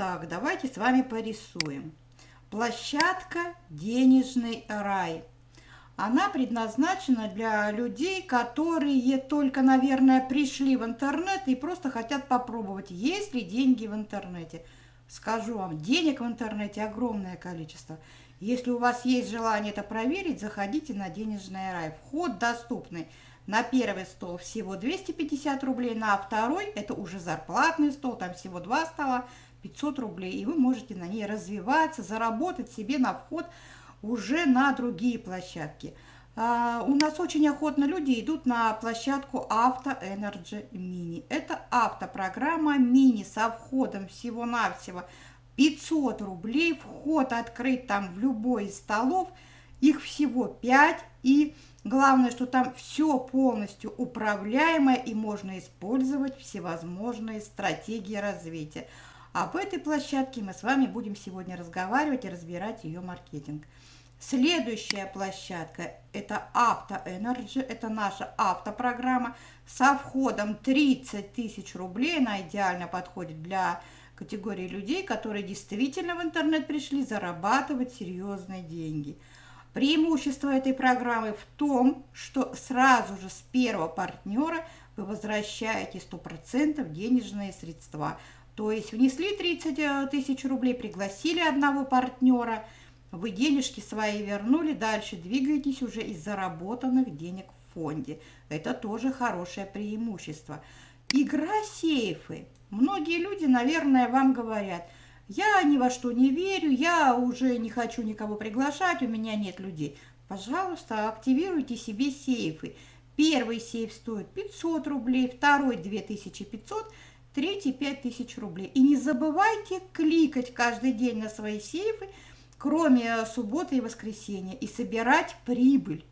Итак, давайте с вами порисуем. Площадка «Денежный рай». Она предназначена для людей, которые только, наверное, пришли в интернет и просто хотят попробовать, есть ли деньги в интернете. Скажу вам, денег в интернете огромное количество. Если у вас есть желание это проверить, заходите на «Денежный рай». Вход доступный. На первый стол всего 250 рублей, на второй это уже зарплатный стол, там всего два стола, 500 рублей. И вы можете на ней развиваться, заработать себе на вход уже на другие площадки. А, у нас очень охотно люди идут на площадку Авто Energy Mini. Это автопрограмма мини со входом всего-навсего 500 рублей. Вход открыт там в любой из столов. Их всего 5. И главное, что там все полностью управляемое и можно использовать всевозможные стратегии развития. Об этой площадке мы с вами будем сегодня разговаривать и разбирать ее маркетинг. Следующая площадка – это Авто Energy, это наша автопрограмма со входом 30 тысяч рублей. Она идеально подходит для категории людей, которые действительно в интернет пришли зарабатывать серьезные деньги. Преимущество этой программы в том, что сразу же с первого партнера вы возвращаете 100% денежные средства. То есть внесли 30 э, тысяч рублей, пригласили одного партнера – вы денежки свои вернули, дальше двигаетесь уже из заработанных денег в фонде. Это тоже хорошее преимущество. Игра сейфы. Многие люди, наверное, вам говорят, я ни во что не верю, я уже не хочу никого приглашать, у меня нет людей. Пожалуйста, активируйте себе сейфы. Первый сейф стоит 500 рублей, второй 2500, третий 5000 рублей. И не забывайте кликать каждый день на свои сейфы, кроме субботы и воскресенья, и собирать прибыль.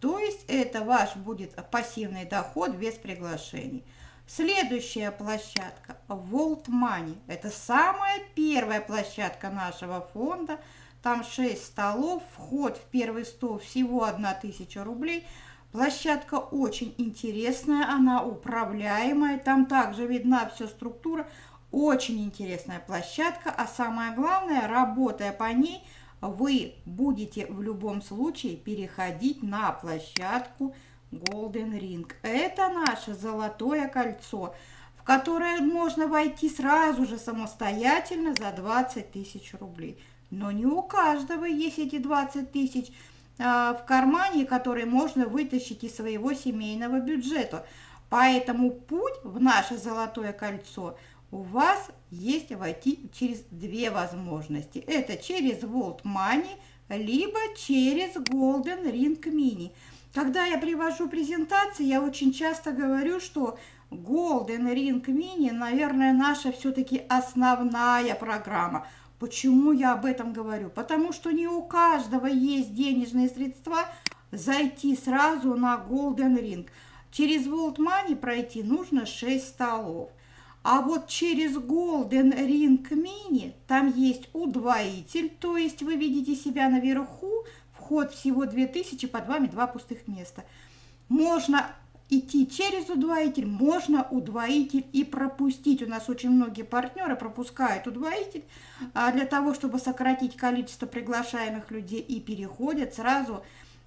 То есть это ваш будет пассивный доход без приглашений. Следующая площадка – Volt Money. Это самая первая площадка нашего фонда. Там 6 столов, вход в первый стол всего 1000 рублей. Площадка очень интересная, она управляемая. Там также видна вся структура. Очень интересная площадка, а самое главное, работая по ней, вы будете в любом случае переходить на площадку Golden Ring. Это наше золотое кольцо, в которое можно войти сразу же самостоятельно за 20 тысяч рублей. Но не у каждого есть эти 20 тысяч а, в кармане, которые можно вытащить из своего семейного бюджета. Поэтому путь в наше золотое кольцо – у вас есть войти через две возможности. Это через Volt Money, либо через Golden Ring Mini. Когда я привожу презентации, я очень часто говорю, что Golden Ring Mini, наверное, наша все-таки основная программа. Почему я об этом говорю? Потому что не у каждого есть денежные средства зайти сразу на Golden Ring. Через Volt Money пройти нужно 6 столов. А вот через Golden Ring Mini там есть удвоитель, то есть вы видите себя наверху, вход всего 2000, под вами два пустых места. Можно идти через удвоитель, можно удвоитель и пропустить. У нас очень многие партнеры пропускают удвоитель а для того, чтобы сократить количество приглашаемых людей и переходят сразу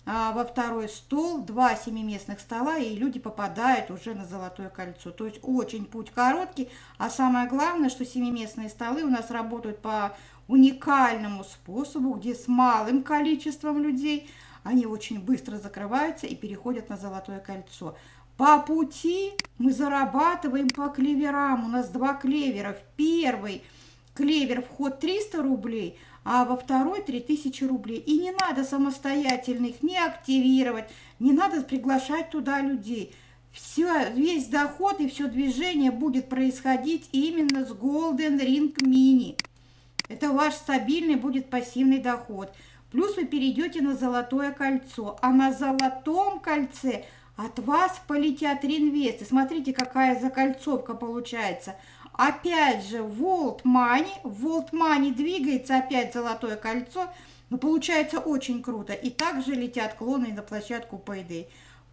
а, во второй стол, два семиместных стола, и люди попадают уже на золотое кольцо. То есть очень путь короткий, а самое главное, что семиместные столы у нас работают по уникальному способу, где с малым количеством людей они очень быстро закрываются и переходят на золотое кольцо. По пути мы зарабатываем по клеверам. У нас два клевера. В первый клевер вход 300 рублей, а во второй 3000 рублей. И не надо самостоятельно их не активировать, не надо приглашать туда людей. Все, весь доход и все движение будет происходить именно с Golden Ring Mini. Это ваш стабильный будет пассивный доход. Плюс вы перейдете на золотое кольцо. А на золотом кольце от вас полетят реинвесты. Смотрите, какая закольцовка получается – Опять же, Volt Money. Volt Money двигается, опять золотое кольцо. Но получается очень круто. И также летят клоны на площадку Payday.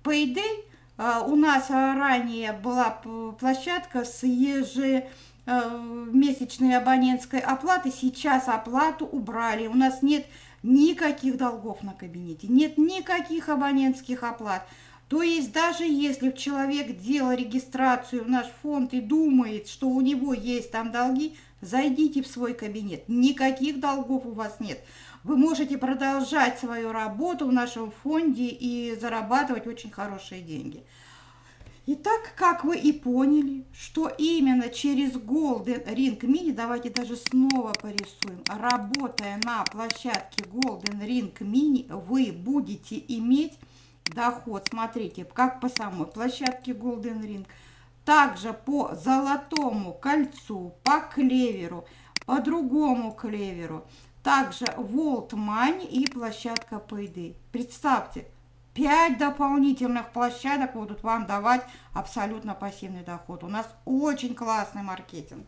Payday а, у нас ранее была площадка с ежемесячным э, абонентской оплаты, сейчас оплату убрали. У нас нет никаких долгов на кабинете, нет никаких абонентских оплат. То есть даже если человек делал регистрацию в наш фонд и думает, что у него есть там долги, зайдите в свой кабинет. Никаких долгов у вас нет. Вы можете продолжать свою работу в нашем фонде и зарабатывать очень хорошие деньги. Итак, как вы и поняли, что именно через Golden Ring Mini, давайте даже снова порисуем, работая на площадке Golden Ring Mini, вы будете иметь доход, смотрите, как по самой площадке Golden Ring, также по золотому кольцу, по клеверу, по другому клеверу, также Volt Money и площадка Payday. Представьте, 5 дополнительных площадок будут вам давать абсолютно пассивный доход. У нас очень классный маркетинг.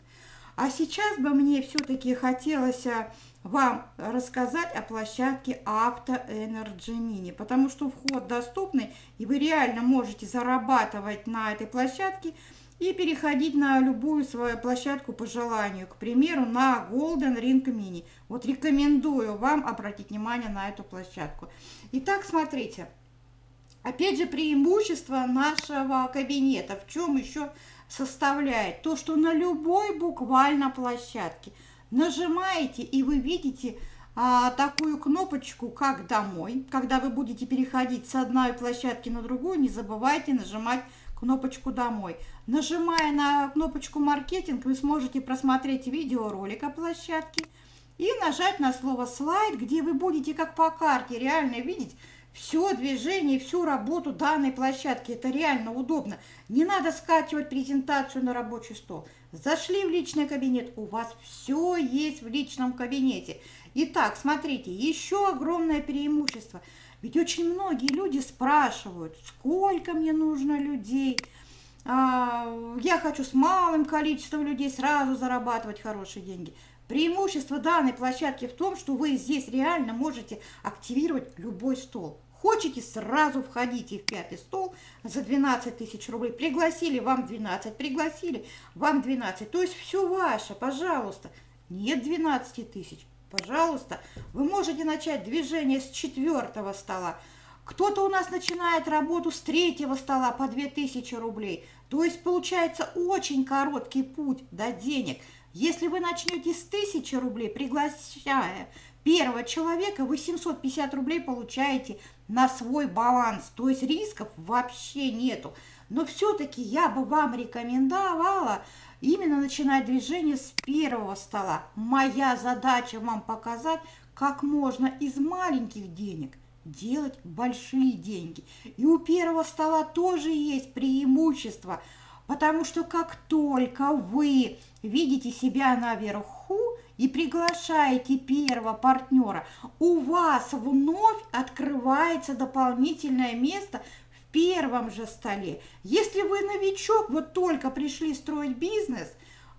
А сейчас бы мне все-таки хотелось э, вам рассказать о площадке Auto Energy Mini, потому что вход доступный, и вы реально можете зарабатывать на этой площадке и переходить на любую свою площадку по желанию, к примеру, на Golden Ring Mini. Вот рекомендую вам обратить внимание на эту площадку. Итак, смотрите. Опять же, преимущество нашего кабинета. В чем еще составляет? То, что на любой буквально площадке нажимаете, и вы видите а, такую кнопочку, как «Домой». Когда вы будете переходить с одной площадки на другую, не забывайте нажимать кнопочку «Домой». Нажимая на кнопочку «Маркетинг», вы сможете просмотреть видеоролик о площадке и нажать на слово «Слайд», где вы будете как по карте реально видеть, все движение, всю работу данной площадки. Это реально удобно. Не надо скачивать презентацию на рабочий стол. Зашли в личный кабинет, у вас все есть в личном кабинете. Итак, смотрите, еще огромное преимущество. Ведь очень многие люди спрашивают, сколько мне нужно людей. А, я хочу с малым количеством людей сразу зарабатывать хорошие деньги. Преимущество данной площадки в том, что вы здесь реально можете активировать любой стол. Хочете, сразу входите в пятый стол за 12 тысяч рублей. Пригласили, вам 12, пригласили, вам 12. То есть все ваше, пожалуйста. Нет 12 тысяч, пожалуйста. Вы можете начать движение с четвертого стола. Кто-то у нас начинает работу с третьего стола по 2000 рублей. То есть получается очень короткий путь до денег. Если вы начнете с 1000 рублей, приглашая первого человека, вы 750 рублей получаете на свой баланс, то есть рисков вообще нету. Но все-таки я бы вам рекомендовала именно начинать движение с первого стола. Моя задача вам показать, как можно из маленьких денег делать большие деньги. И у первого стола тоже есть преимущество, потому что как только вы видите себя наверху, и приглашаете первого партнера, у вас вновь открывается дополнительное место в первом же столе. Если вы новичок, вот только пришли строить бизнес,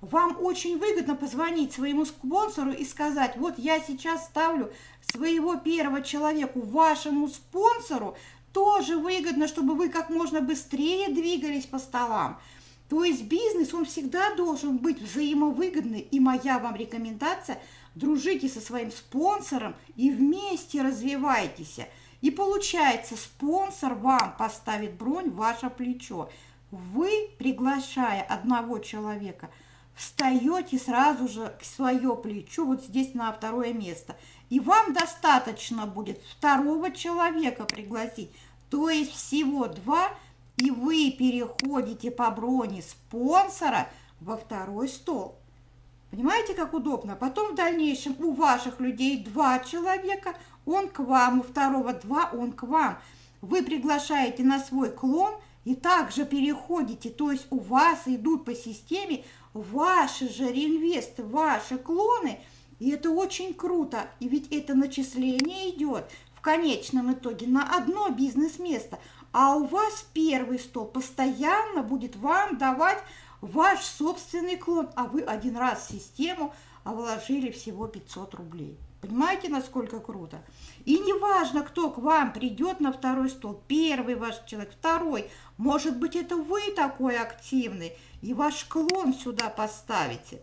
вам очень выгодно позвонить своему спонсору и сказать, вот я сейчас ставлю своего первого человеку, вашему спонсору, тоже выгодно, чтобы вы как можно быстрее двигались по столам. То есть бизнес, он всегда должен быть взаимовыгодный. И моя вам рекомендация – дружите со своим спонсором и вместе развивайтесь. И получается, спонсор вам поставит бронь в ваше плечо. Вы, приглашая одного человека, встаете сразу же к свое плечо, вот здесь на второе место. И вам достаточно будет второго человека пригласить, то есть всего два – и вы переходите по броне спонсора во второй стол. Понимаете, как удобно? Потом в дальнейшем у ваших людей два человека, он к вам, у второго два, он к вам. Вы приглашаете на свой клон и также переходите, то есть у вас идут по системе ваши же реинвесты, ваши клоны, и это очень круто, и ведь это начисление идет в конечном итоге на одно бизнес-место – а у вас первый стол постоянно будет вам давать ваш собственный клон, а вы один раз в систему вложили всего 500 рублей. Понимаете, насколько круто? И не важно, кто к вам придет на второй стол, первый ваш человек, второй, может быть, это вы такой активный, и ваш клон сюда поставите.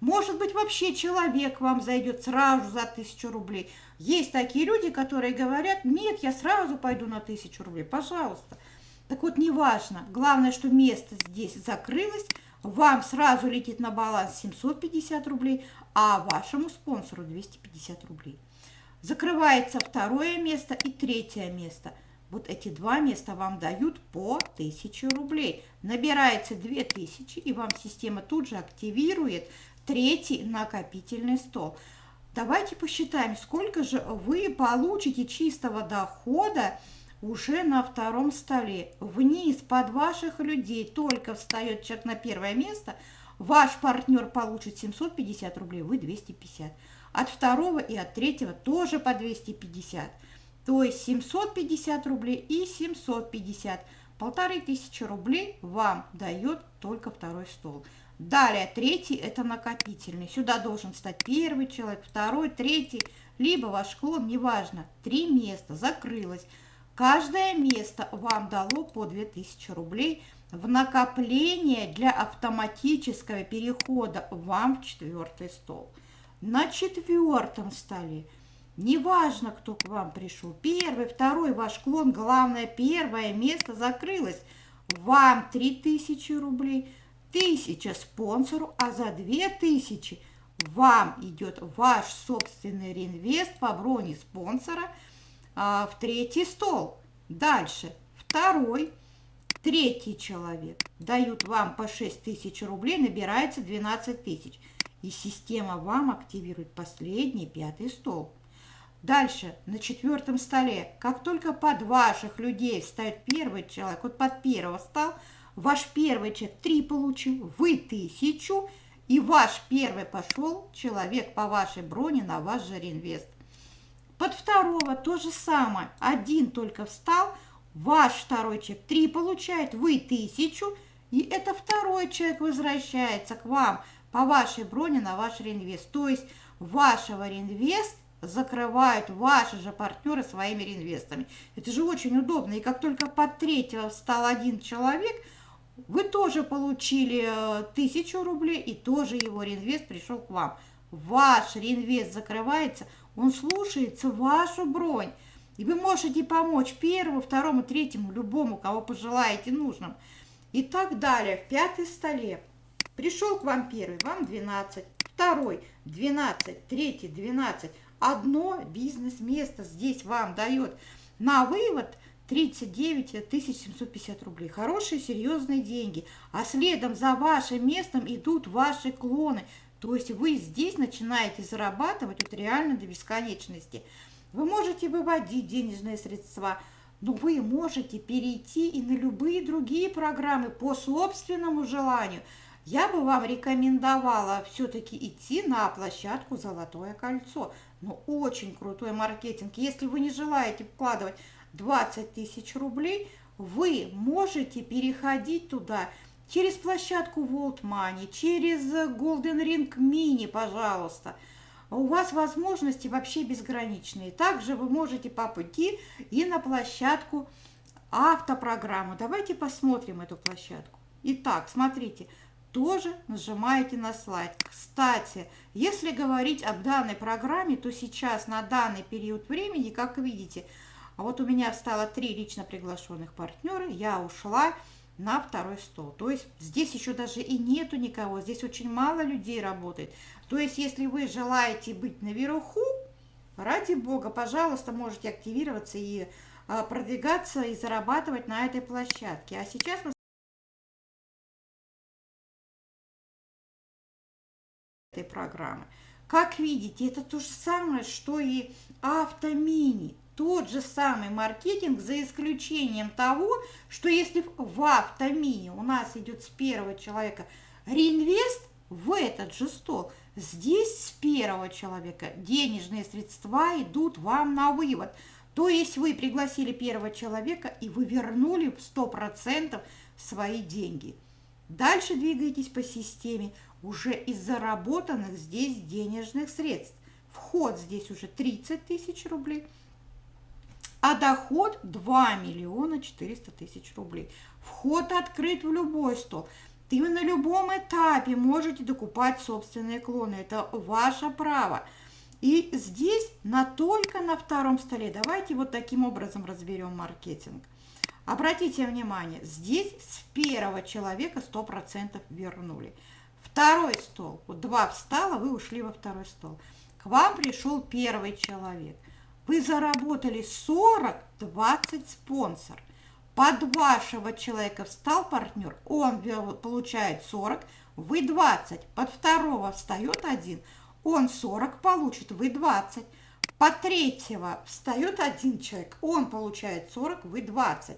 Может быть, вообще человек вам зайдет сразу за тысячу рублей. Есть такие люди, которые говорят, нет, я сразу пойду на тысячу рублей, пожалуйста. Так вот, неважно, главное, что место здесь закрылось, вам сразу летит на баланс 750 рублей, а вашему спонсору 250 рублей. Закрывается второе место и третье место. Вот эти два места вам дают по 1000 рублей. Набирается 2000, и вам система тут же активирует третий накопительный стол. Давайте посчитаем, сколько же вы получите чистого дохода уже на втором столе. Вниз под ваших людей только встает человек на первое место, ваш партнер получит 750 рублей, вы 250. От второго и от третьего тоже по 250. То есть 750 рублей и 750. Полторы тысячи рублей вам дает только второй стол. Далее, третий – это накопительный. Сюда должен стать первый человек, второй, третий, либо ваш клон, неважно. Три места, закрылось. Каждое место вам дало по 2000 рублей в накопление для автоматического перехода вам в четвертый стол. На четвертом столе, неважно, кто к вам пришел, первый, второй ваш клон, главное, первое место закрылось. Вам 3000 рублей – тысяча спонсору, а за две тысячи вам идет ваш собственный реинвест по броне спонсора а, в третий стол. Дальше второй, третий человек дают вам по 6 тысяч рублей, набирается 12 тысяч. И система вам активирует последний пятый стол. Дальше, на четвертом столе, как только под ваших людей встает первый человек, вот под первого стал, Ваш первый чек 3 получил, вы тысячу, и ваш первый пошел человек по вашей броне на ваш же реинвест. Под второго то же самое. Один только встал, ваш второй чек 3 получает, вы тысячу, и это второй человек возвращается к вам по вашей броне на ваш реинвест. То есть вашего реинвест закрывают ваши же партнеры своими реинвестами. Это же очень удобно. И как только под третьего встал один человек – вы тоже получили э, тысячу рублей, и тоже его реинвест пришел к вам. Ваш реинвест закрывается, он слушается вашу бронь. И вы можете помочь первому, второму, третьему, любому, кого пожелаете нужным. И так далее. В пятой столе. Пришел к вам первый, вам 12. Второй 12, третий 12. Одно бизнес-место здесь вам дает на вывод – 39 750 рублей. Хорошие, серьезные деньги. А следом за вашим местом идут ваши клоны. То есть вы здесь начинаете зарабатывать вот реально до бесконечности. Вы можете выводить денежные средства, но вы можете перейти и на любые другие программы по собственному желанию. Я бы вам рекомендовала все-таки идти на площадку «Золотое кольцо». Ну, очень крутой маркетинг. Если вы не желаете вкладывать 20 тысяч рублей, вы можете переходить туда через площадку World Money, через Golden Ring Mini, пожалуйста. У вас возможности вообще безграничные. Также вы можете по пути и на площадку автопрограмму. Давайте посмотрим эту площадку. Итак, смотрите, тоже нажимаете на слайд. Кстати, если говорить об данной программе, то сейчас на данный период времени, как видите, а вот у меня стало три лично приглашенных партнера, я ушла на второй стол. То есть здесь еще даже и нету никого, здесь очень мало людей работает. То есть если вы желаете быть наверху, ради бога, пожалуйста, можете активироваться и а, продвигаться и зарабатывать на этой площадке. А сейчас мы этой программы. Как видите, это то же самое, что и автомини тот же самый маркетинг, за исключением того, что если в автомине у нас идет с первого человека реинвест в этот же стол, здесь с первого человека денежные средства идут вам на вывод. То есть вы пригласили первого человека и вы вернули 100% свои деньги. Дальше двигаетесь по системе уже из заработанных здесь денежных средств. Вход здесь уже 30 тысяч рублей – а доход 2 миллиона 400 тысяч рублей. Вход открыт в любой стол. Ты на любом этапе можете докупать собственные клоны. Это ваше право. И здесь на только на втором столе. Давайте вот таким образом разберем маркетинг. Обратите внимание, здесь с первого человека 100% вернули. Второй стол. Вот два встало, вы ушли во второй стол. К вам пришел первый человек. Вы заработали 40, 20 спонсор. Под вашего человека встал партнер, он получает 40, вы 20. Под второго встает один, он 40 получит, вы 20. Под третьего встает один человек, он получает 40, вы 20.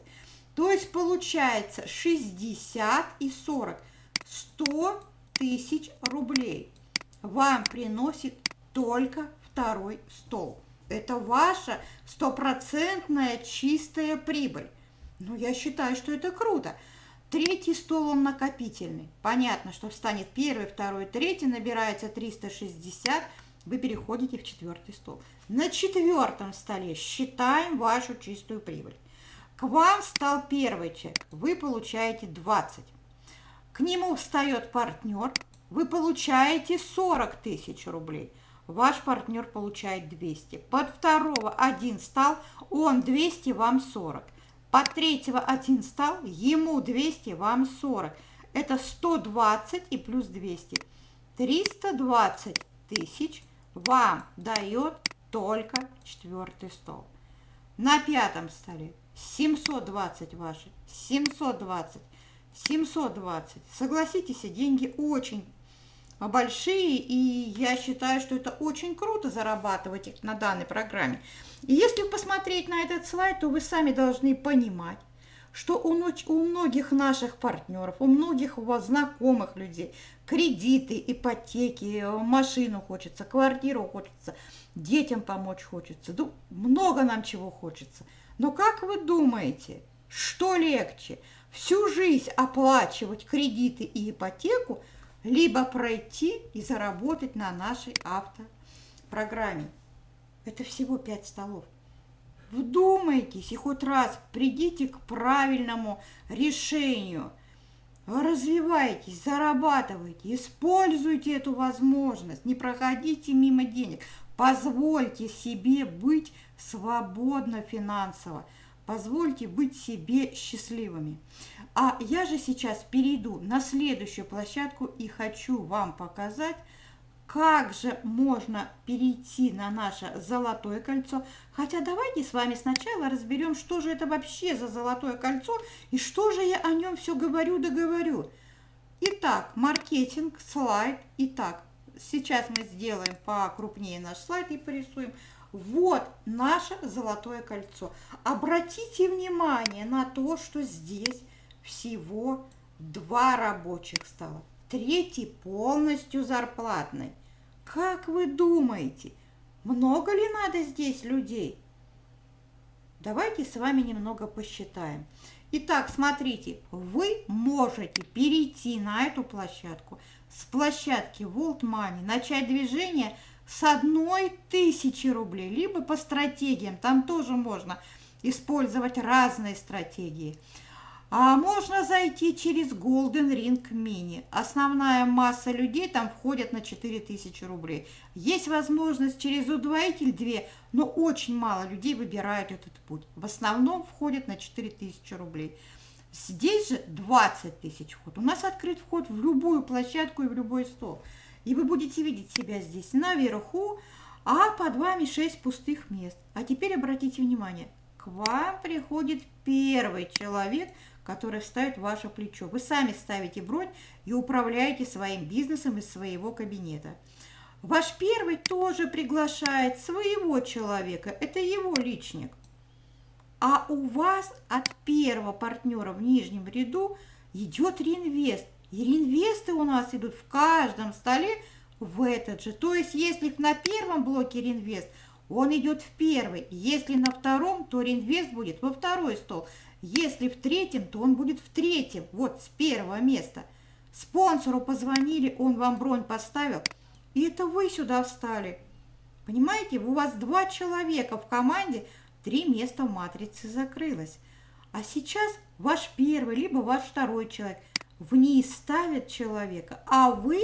То есть получается 60 и 40, 100 тысяч рублей вам приносит только второй стол. Это ваша стопроцентная чистая прибыль. Ну, я считаю, что это круто. Третий стол, он накопительный. Понятно, что встанет первый, второй, третий, набирается 360, вы переходите в четвертый стол. На четвертом столе считаем вашу чистую прибыль. К вам встал первый чек, вы получаете 20. К нему встает партнер, вы получаете 40 тысяч рублей. Ваш партнер получает 200. Под второго один стал, он 200, вам 40. По третьего один стал, ему 200, вам 40. Это 120 и плюс 200. 320 тысяч вам дает только четвертый стол. На пятом столе 720 ваши, 720, 720. Согласитесь, деньги очень большие, и я считаю, что это очень круто зарабатывать на данной программе. И если посмотреть на этот слайд, то вы сами должны понимать, что у, у многих наших партнеров, у многих у вас знакомых людей кредиты, ипотеки, машину хочется, квартиру хочется, детям помочь хочется, ну, много нам чего хочется. Но как вы думаете, что легче, всю жизнь оплачивать кредиты и ипотеку, либо пройти и заработать на нашей автопрограмме? Это всего 5 столов. Вдумайтесь и хоть раз придите к правильному решению. Развивайтесь, зарабатывайте, используйте эту возможность, не проходите мимо денег. Позвольте себе быть свободно финансово. Позвольте быть себе счастливыми. А я же сейчас перейду на следующую площадку и хочу вам показать, как же можно перейти на наше золотое кольцо. Хотя давайте с вами сначала разберем, что же это вообще за золотое кольцо и что же я о нем все говорю да говорю. Итак, маркетинг, слайд. Итак, сейчас мы сделаем покрупнее наш слайд и порисуем. Вот наше золотое кольцо. Обратите внимание на то, что здесь всего два рабочих стола. Третий полностью зарплатный. Как вы думаете, много ли надо здесь людей? Давайте с вами немного посчитаем. Итак, смотрите, вы можете перейти на эту площадку с площадки World Money, начать движение с одной тысячи рублей, либо по стратегиям, там тоже можно использовать разные стратегии. А можно зайти через Golden Ring Mini. Основная масса людей там входит на 4000 рублей. Есть возможность через удвоитель 2, но очень мало людей выбирают этот путь. В основном входит на 4000 рублей. Здесь же 20 тысяч вход. У нас открыт вход в любую площадку и в любой стол. И вы будете видеть себя здесь наверху, а под вами 6 пустых мест. А теперь обратите внимание, к вам приходит первый человек – который ставит ваше плечо. Вы сами ставите бронь и управляете своим бизнесом из своего кабинета. Ваш первый тоже приглашает своего человека, это его личник. А у вас от первого партнера в нижнем ряду идет реинвест. И реинвесты у нас идут в каждом столе в этот же. То есть, если на первом блоке реинвест, он идет в первый. Если на втором, то реинвест будет во второй стол. Если в третьем, то он будет в третьем, вот с первого места. Спонсору позвонили, он вам бронь поставил, и это вы сюда встали. Понимаете, у вас два человека в команде, три места в матрице закрылось. А сейчас ваш первый, либо ваш второй человек вниз ставят человека, а вы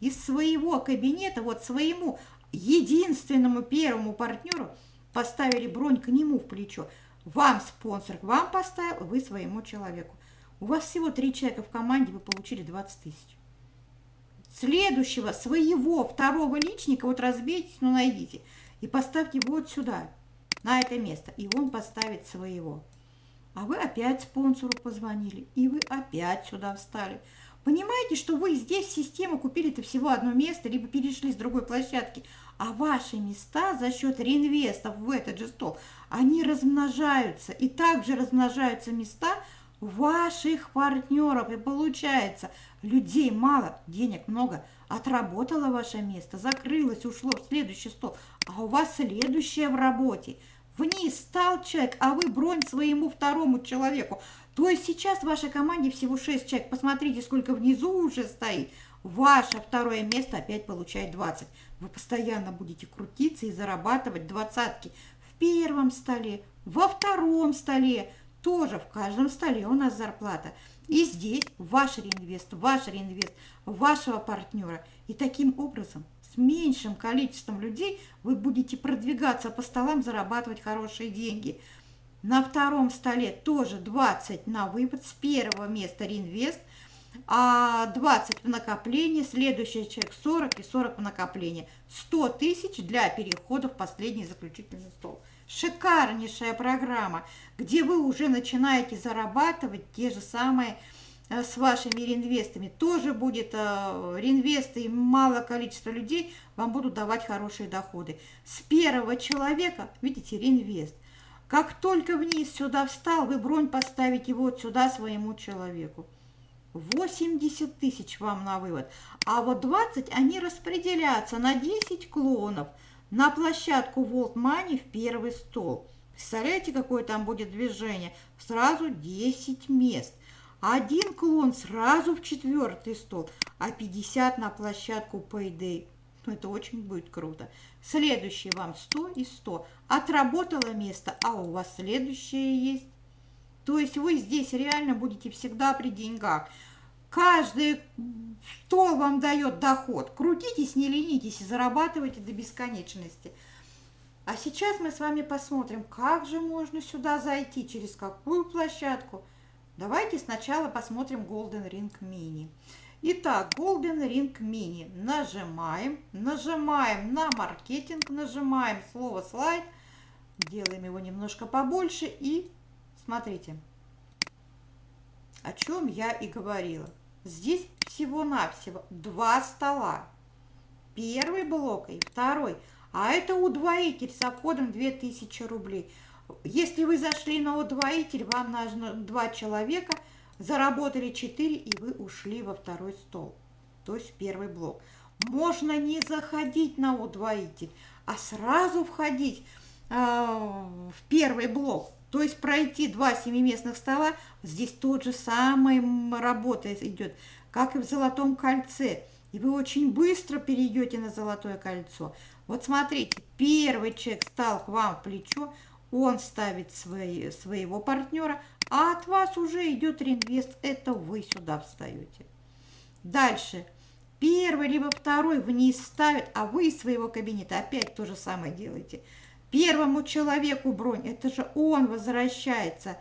из своего кабинета, вот своему единственному первому партнеру поставили бронь к нему в плечо. Вам спонсор, вам поставил, вы своему человеку. У вас всего три человека в команде, вы получили 20 тысяч. Следующего, своего второго личника, вот разбейтесь, ну найдите, и поставьте вот сюда, на это место, и он поставит своего. А вы опять спонсору позвонили, и вы опять сюда встали. Понимаете, что вы здесь систему купили-то всего одно место, либо перешли с другой площадки, а ваши места за счет реинвестов в этот же стол, они размножаются. И также размножаются места ваших партнеров. И получается, людей мало, денег много, отработало ваше место, закрылось, ушло в следующий стол, а у вас следующее в работе. Вниз стал человек, а вы бронь своему второму человеку. То есть сейчас в вашей команде всего 6 человек. Посмотрите, сколько внизу уже стоит. Ваше второе место опять получает 20. Вы постоянно будете крутиться и зарабатывать двадцатки. В первом столе, во втором столе, тоже в каждом столе у нас зарплата. И здесь ваш реинвест, ваш реинвест, вашего партнера. И таким образом с меньшим количеством людей вы будете продвигаться по столам, зарабатывать хорошие деньги – на втором столе тоже 20 на вывод, с первого места реинвест, а 20 в накопление, следующий человек 40 и 40 в накопление. 100 тысяч для перехода в последний заключительный стол. Шикарнейшая программа, где вы уже начинаете зарабатывать те же самые с вашими реинвестами. Тоже будет э, реинвесты и малое количество людей вам будут давать хорошие доходы. С первого человека, видите, реинвест. Как только вниз сюда встал, вы бронь поставите вот сюда своему человеку. 80 тысяч вам на вывод. А вот 20 они распределятся на 10 клонов на площадку World Money в первый стол. Представляете, какое там будет движение? Сразу 10 мест. Один клон сразу в четвертый стол, а 50 на площадку Payday ну, это очень будет круто. Следующий вам 100 и 100. Отработало место, а у вас следующее есть. То есть вы здесь реально будете всегда при деньгах. Каждый стол вам дает доход. Крутитесь, не ленитесь и зарабатывайте до бесконечности. А сейчас мы с вами посмотрим, как же можно сюда зайти, через какую площадку. Давайте сначала посмотрим Golden Ring Mini. Итак, Golden Ring Mini. Нажимаем, нажимаем на маркетинг, нажимаем слово слайд, делаем его немножко побольше и смотрите, о чем я и говорила. Здесь всего-навсего два стола. Первый блок и второй. А это удвоитель с обходом 2000 рублей. Если вы зашли на удвоитель, вам нужно два человека – Заработали 4, и вы ушли во второй стол, то есть первый блок. Можно не заходить на удвоитель, а сразу входить э, в первый блок. То есть пройти два семиместных стола, здесь тот же самый работа идет, как и в золотом кольце. И вы очень быстро перейдете на золотое кольцо. Вот смотрите, первый человек стал к вам в плечо, он ставит свои, своего партнера, а от вас уже идет реинвест, это вы сюда встаете. Дальше. Первый либо второй вниз ставит, а вы из своего кабинета опять то же самое делаете. Первому человеку бронь, это же он возвращается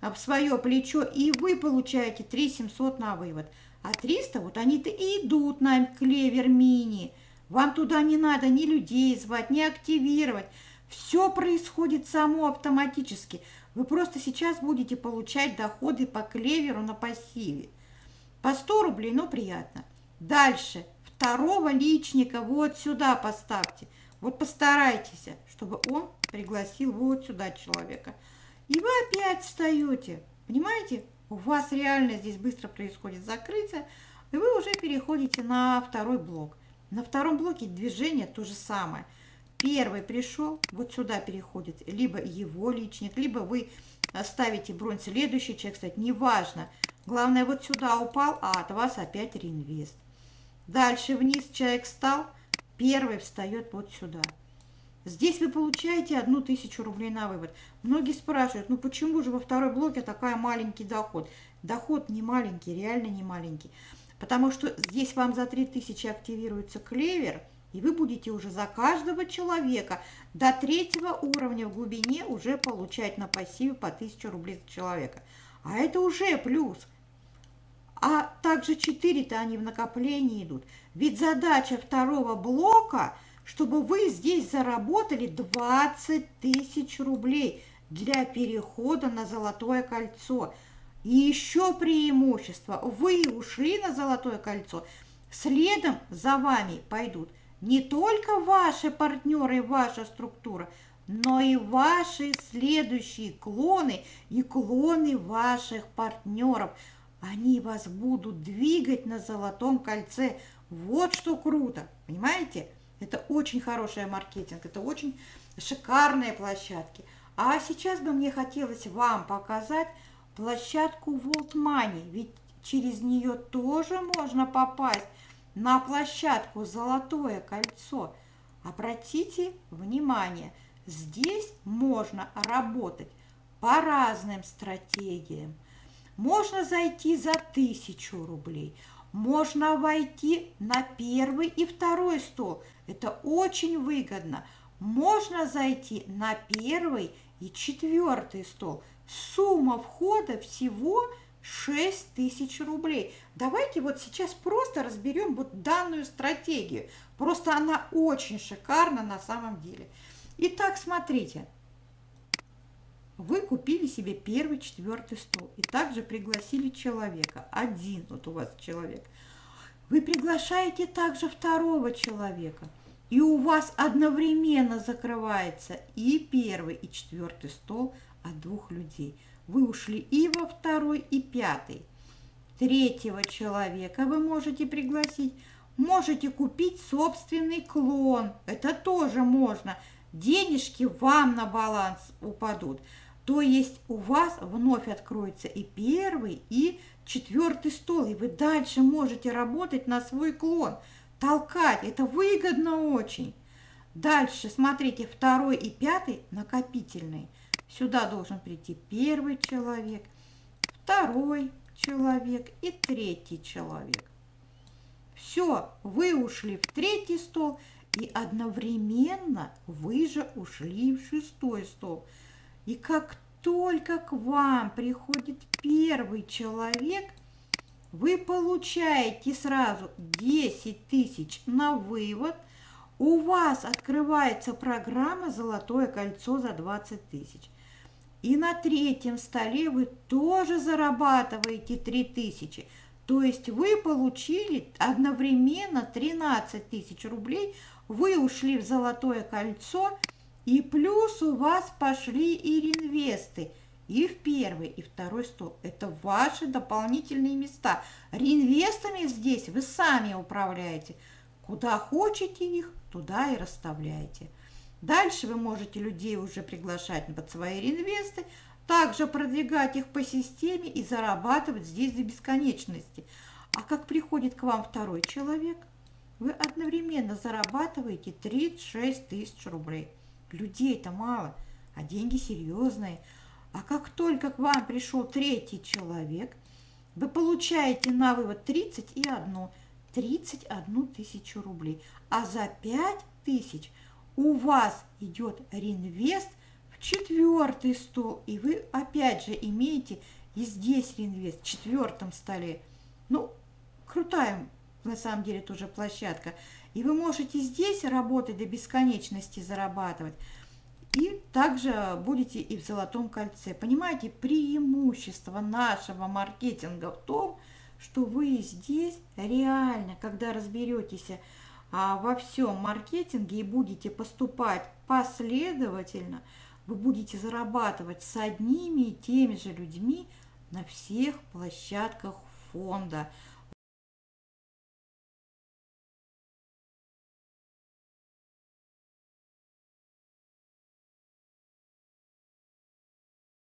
в свое плечо, и вы получаете 3 700 на вывод. А 300, вот они-то и идут на клевер мини. Вам туда не надо ни людей звать, ни активировать. Все происходит само автоматически. Вы просто сейчас будете получать доходы по клеверу на пассиве. По 100 рублей, ну приятно. Дальше. Второго личника вот сюда поставьте. Вот постарайтесь, чтобы он пригласил вот сюда человека. И вы опять встаете. Понимаете? У вас реально здесь быстро происходит закрытие. И вы уже переходите на второй блок. На втором блоке движение то же самое – Первый пришел, вот сюда переходит либо его личник, либо вы ставите бронь следующий человек, кстати, неважно. Главное, вот сюда упал, а от вас опять реинвест. Дальше вниз человек встал, первый встает вот сюда. Здесь вы получаете одну тысячу рублей на вывод. Многие спрашивают, ну почему же во второй блоке такая маленький доход? доход не маленький, реально не маленький. Потому что здесь вам за 3000 активируется клевер, и вы будете уже за каждого человека до третьего уровня в глубине уже получать на пассиве по 1000 рублей за человека. А это уже плюс. А также 4-то они в накоплении идут. Ведь задача второго блока, чтобы вы здесь заработали 20 тысяч рублей для перехода на золотое кольцо. И еще преимущество. Вы ушли на золотое кольцо, следом за вами пойдут не только ваши партнеры и ваша структура, но и ваши следующие клоны и клоны ваших партнеров. Они вас будут двигать на золотом кольце. Вот что круто, понимаете? Это очень хороший маркетинг, это очень шикарные площадки. А сейчас бы мне хотелось вам показать площадку World Money, ведь через нее тоже можно попасть на площадку «Золотое кольцо». Обратите внимание, здесь можно работать по разным стратегиям. Можно зайти за тысячу рублей, можно войти на первый и второй стол. Это очень выгодно. Можно зайти на первый и четвертый стол. Сумма входа всего 6 тысяч рублей. Давайте вот сейчас просто разберем вот данную стратегию. Просто она очень шикарна на самом деле. Итак, смотрите. Вы купили себе первый, четвертый стол и также пригласили человека. Один вот у вас человек. Вы приглашаете также второго человека. И у вас одновременно закрывается и первый, и четвертый стол от двух людей – вы ушли и во второй, и пятый. Третьего человека вы можете пригласить. Можете купить собственный клон. Это тоже можно. Денежки вам на баланс упадут. То есть у вас вновь откроется и первый, и четвертый стол. И вы дальше можете работать на свой клон. Толкать. Это выгодно очень. Дальше, смотрите, второй и пятый накопительный. Сюда должен прийти первый человек, второй человек и третий человек. Все, вы ушли в третий стол, и одновременно вы же ушли в шестой стол. И как только к вам приходит первый человек, вы получаете сразу 10 тысяч на вывод. У вас открывается программа «Золотое кольцо» за 20 тысяч. И на третьем столе вы тоже зарабатываете 3000. То есть вы получили одновременно 13 тысяч рублей, вы ушли в золотое кольцо, и плюс у вас пошли и реинвесты. И в первый, и второй стол. Это ваши дополнительные места. Реинвестами здесь вы сами управляете. Куда хотите их, туда и расставляете. Дальше вы можете людей уже приглашать под свои реинвесты, также продвигать их по системе и зарабатывать здесь до бесконечности. А как приходит к вам второй человек, вы одновременно зарабатываете 36 тысяч рублей. Людей-то мало, а деньги серьезные. А как только к вам пришел третий человек, вы получаете на вывод 31, 31 тысячу рублей. А за 5 тысяч – у вас идет реинвест в четвертый стол, и вы опять же имеете и здесь реинвест в четвертом столе. Ну, крутая на самом деле тоже площадка. И вы можете здесь работать до бесконечности, зарабатывать. И также будете и в золотом кольце. Понимаете, преимущество нашего маркетинга в том, что вы здесь реально, когда разберетесь во всем маркетинге и будете поступать последовательно, вы будете зарабатывать с одними и теми же людьми на всех площадках фонда.